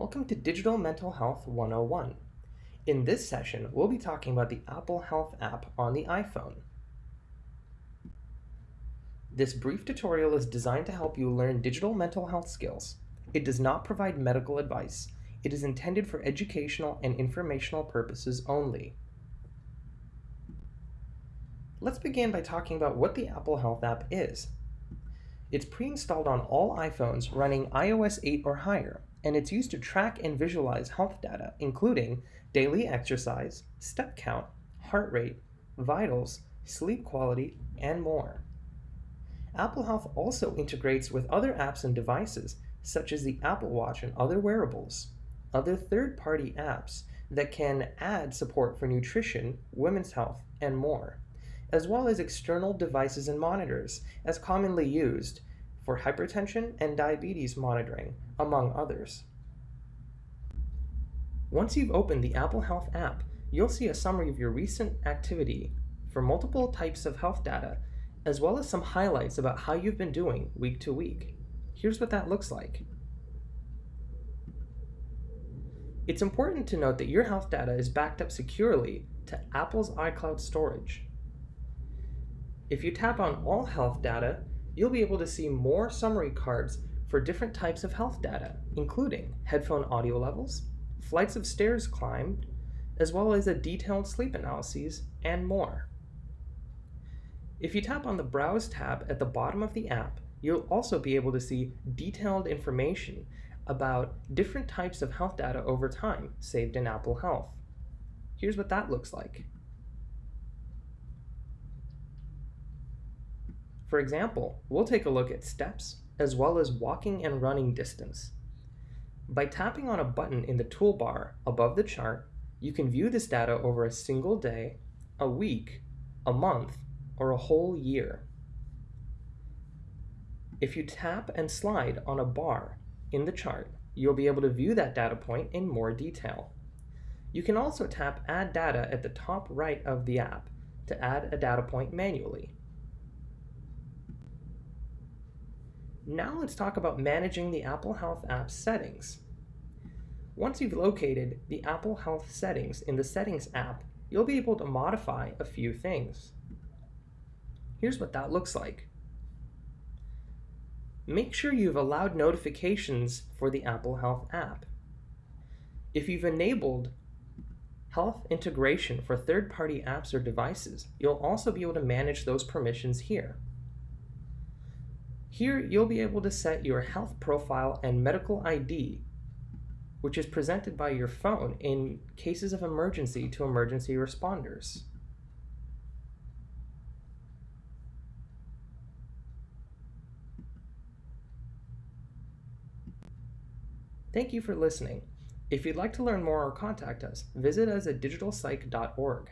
Welcome to Digital Mental Health 101. In this session, we'll be talking about the Apple Health app on the iPhone. This brief tutorial is designed to help you learn digital mental health skills. It does not provide medical advice. It is intended for educational and informational purposes only. Let's begin by talking about what the Apple Health app is. It's pre-installed on all iPhones running iOS 8 or higher, and it's used to track and visualize health data, including daily exercise, step count, heart rate, vitals, sleep quality, and more. Apple Health also integrates with other apps and devices, such as the Apple Watch and other wearables, other third-party apps that can add support for nutrition, women's health, and more as well as external devices and monitors, as commonly used for hypertension and diabetes monitoring, among others. Once you've opened the Apple Health app, you'll see a summary of your recent activity for multiple types of health data, as well as some highlights about how you've been doing week to week. Here's what that looks like. It's important to note that your health data is backed up securely to Apple's iCloud storage, if you tap on all health data, you'll be able to see more summary cards for different types of health data, including headphone audio levels, flights of stairs climbed, as well as a detailed sleep analyses, and more. If you tap on the Browse tab at the bottom of the app, you'll also be able to see detailed information about different types of health data over time saved in Apple Health. Here's what that looks like. For example, we'll take a look at steps as well as walking and running distance. By tapping on a button in the toolbar above the chart, you can view this data over a single day, a week, a month, or a whole year. If you tap and slide on a bar in the chart, you'll be able to view that data point in more detail. You can also tap Add Data at the top right of the app to add a data point manually. Now let's talk about managing the Apple Health app settings. Once you've located the Apple Health settings in the Settings app, you'll be able to modify a few things. Here's what that looks like. Make sure you've allowed notifications for the Apple Health app. If you've enabled health integration for third-party apps or devices, you'll also be able to manage those permissions here. Here, you'll be able to set your health profile and medical ID, which is presented by your phone in cases of emergency to emergency responders. Thank you for listening. If you'd like to learn more or contact us, visit us at digitalpsych.org.